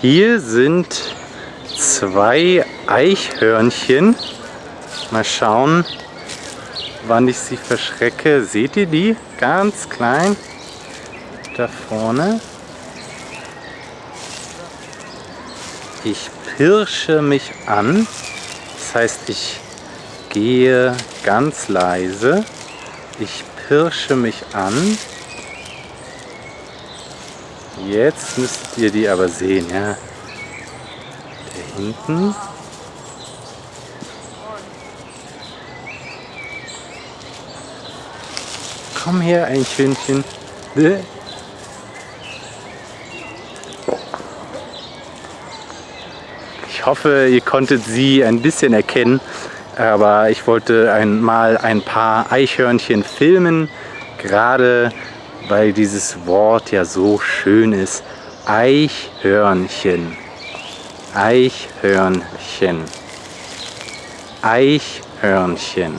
Hier sind zwei Eichhörnchen. Mal schauen, wann ich sie verschrecke. Seht ihr die? Ganz klein. Da vorne. Ich pirsche mich an. Das heißt, ich gehe ganz leise. Ich pirsche mich an. Jetzt müsst ihr die aber sehen, ja. Da hinten. Komm her, Eichhörnchen. Ich hoffe, ihr konntet sie ein bisschen erkennen, aber ich wollte einmal ein paar Eichhörnchen filmen, gerade weil dieses Wort ja so schön ist. Eichhörnchen. Eichhörnchen. Eichhörnchen.